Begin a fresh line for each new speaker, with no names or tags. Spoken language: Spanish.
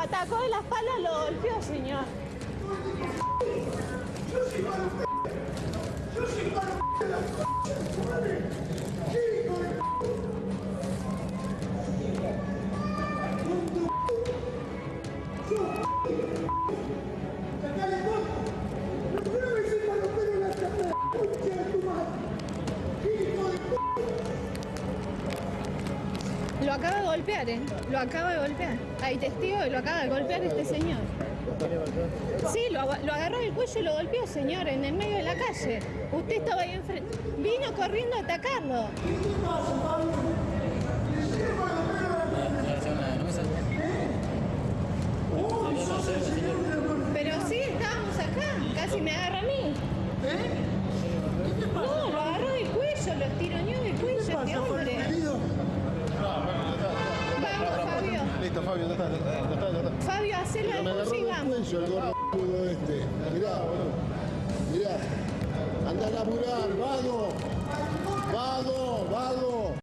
Atacó de la espalda, lo golpeó, señor.
Yo soy para usted. Yo soy para usted. la concha de su madre. ¿Qué hijo de Tonto.
Lo acaba de golpear, ¿eh? Lo acaba de golpear. Hay testigo y lo acaba de golpear este señor. Sí, lo, aga- lo agarró del cuello y lo golpeó, señor, en el medio de la calle. Usted estaba ahí enfrente. Vino corriendo a atacarlo. Pero sí, estábamos acá. Casi me agarra a mí. Fabio.
Ya está, ya está, ya está.
Fabio, hacelo al
cuello el gordo este. Mirá, mirá. Anda a laburar, vado.